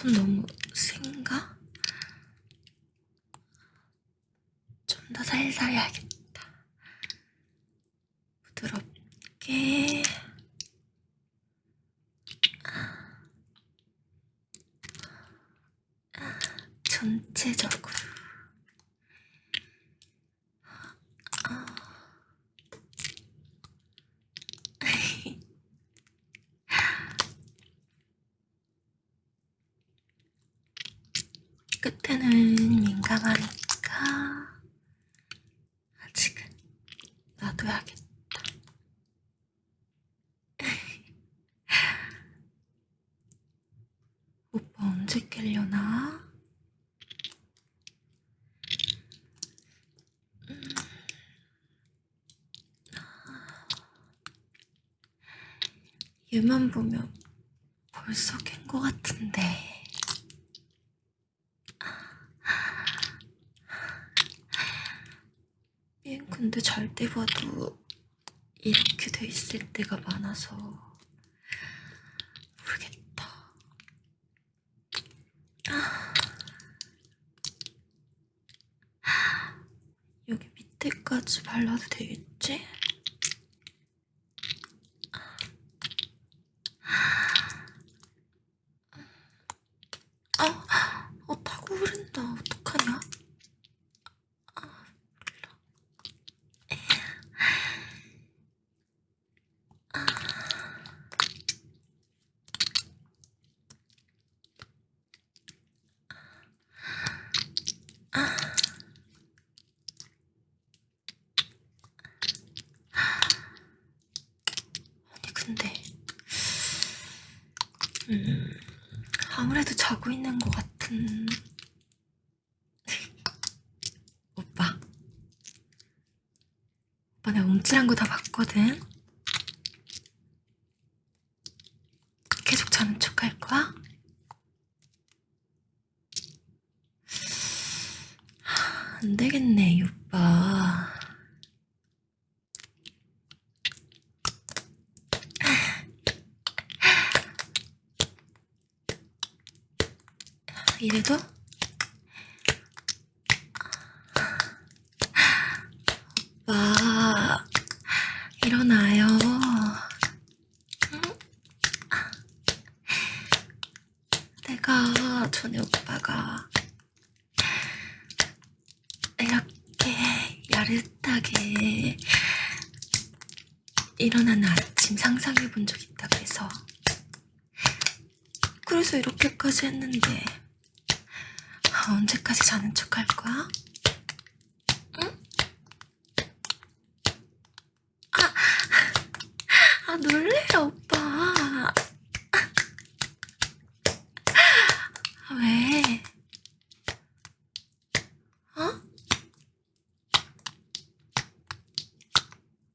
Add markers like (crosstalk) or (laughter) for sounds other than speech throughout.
톤 너무 센가? 좀더 살살 해야겠다. 부드럽게. 전체적으로. 끝에는 민감하니까 아직은 놔둬야겠다. (laughs) 오빠 언제 깰려나? 음. 얘만 보면 벌써 깬 것 같은데. 얘 근데 잘 때 봐도 이렇게 돼 있을 때가 많아서 모르겠다. 여기 밑에까지 발라도 되겠지? 아, 어, 타고 흐른다. 어떡하냐? 근데. 음, 아무래도 자고 있는 것 같은 (laughs) 오빠. 오빠 내가 움찔한 거 다 봤거든. 계속 자는 척 할 거야? 안 되겠네 이 오빠 이래도 오빠 일어나요. 응? 내가 전에 오빠가 이렇게 야릇하게 일어나는 아침 상상해 본 적 있다고 해서 그래서 이렇게까지 했는데 아, 언제까지 자는 척 할 거야? 응? 아, 아 놀래라 오빠. 아, 왜? 어?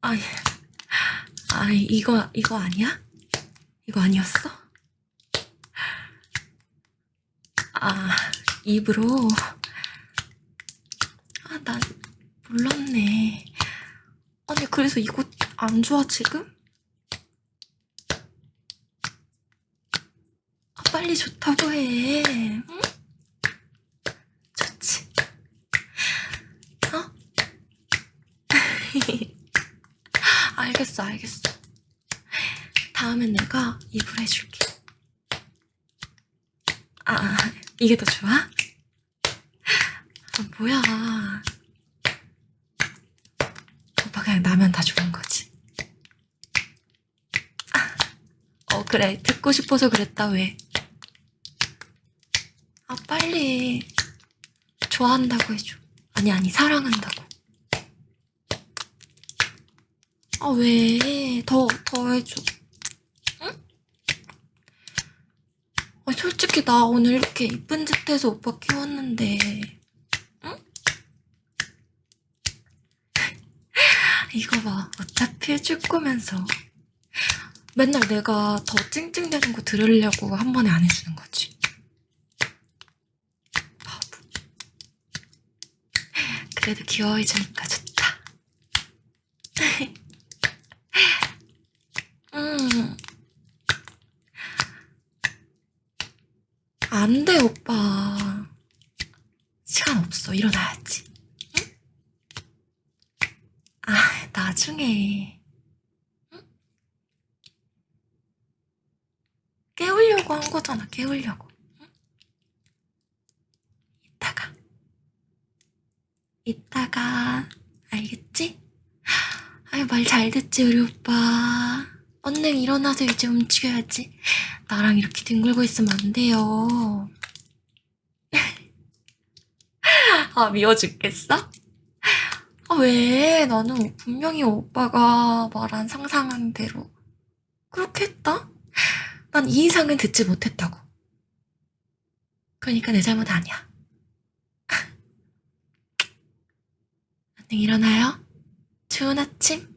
아, 예. 아 이거 이거 아니야? 이거 아니었어? 아 입으로 아난 몰랐네 아니 그래서 이거 안 좋아 지금? 아 빨리 좋다고 해 응? 좋지 어? (laughs) 알겠어 알겠어 다음엔 내가 입으로 해줄게 아 이게 더 좋아? 아, 뭐야. 오빠 그냥 나면 다 좋은 거지. 아, 어, 그래. 듣고 싶어서 그랬다, 왜. 아, 빨리. 좋아한다고 해줘. 아니, 아니, 사랑한다고. 아, 왜. 더, 더 해줘. 응? 아, 솔직히 나 오늘 이렇게 이쁜 짓 해서 오빠 키웠는데, 응? 이거 봐. 어차피 해줄 거면서. 맨날 내가 더 찡찡대는 거 들으려고 한 번에 안 해주는 거지. 바보. 그래도 귀여워해주니까 좋다. (laughs) 음. 안 돼, 오빠. 시간 없어. 일어나야지. 응? 아, 나중에. 응? 깨우려고 한 거잖아, 깨우려고. 응? 이따가. 이따가. 알겠지? 아유, 말 잘 듣지, 우리 오빠. 언능 일어나서 이제 움직여야지. 나랑 이렇게 뒹굴고 있으면 안 돼요. (laughs) 아, 미워 죽겠어? 아, 왜? 나는 분명히 오빠가 말한 상상한 대로 그렇게 했다? 난 이 이상은 듣지 못했다고. 그러니까 내 잘못 아니야. (laughs) 안녕, 일어나요. 좋은 아침.